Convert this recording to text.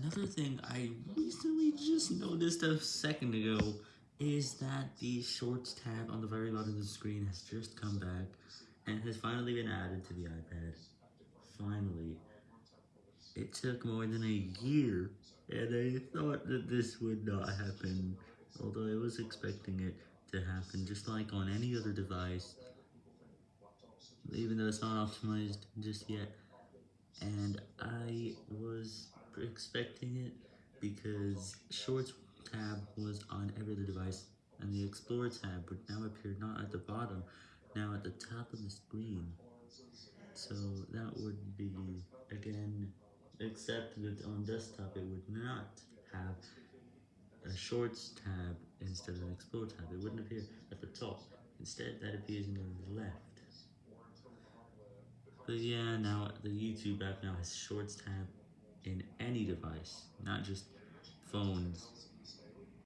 Another thing I recently just noticed a second ago is that the Shorts tab on the very bottom of the screen has just come back and has finally been added to the iPad. Finally. It took more than a year, and I thought that this would not happen, although I was expecting it to happen just like on any other device, even though it's not optimized just yet. And I was expecting it because Shorts tab was on every other device, and the Explorer tab would now appear not at the bottom, now at the top of the screen. So that would be, again, except that on desktop it would not have a Shorts tab instead of an Explore tab. It wouldn't appear at the top. Instead, that appears in the left. But yeah, now the YouTube app now has Shorts tab in any device, not just phones.